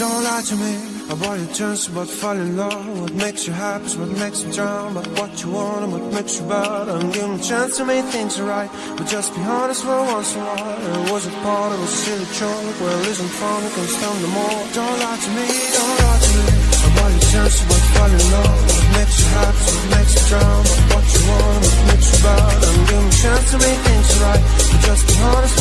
Don't lie to me I about your chance about fall in love. What makes you happy is what makes you drown. But what you want and what makes you bad. I'm giving a chance to make things right. But just be honest for once in a while. It was a part of a silly joke. Well, isn't fun, it can stand no more. Don't lie to me, don't lie to me I about your chance about fall in love. What makes you happy is what makes you drown. But what you want and what makes you bad. I'm giving a chance to make things right. But just be honest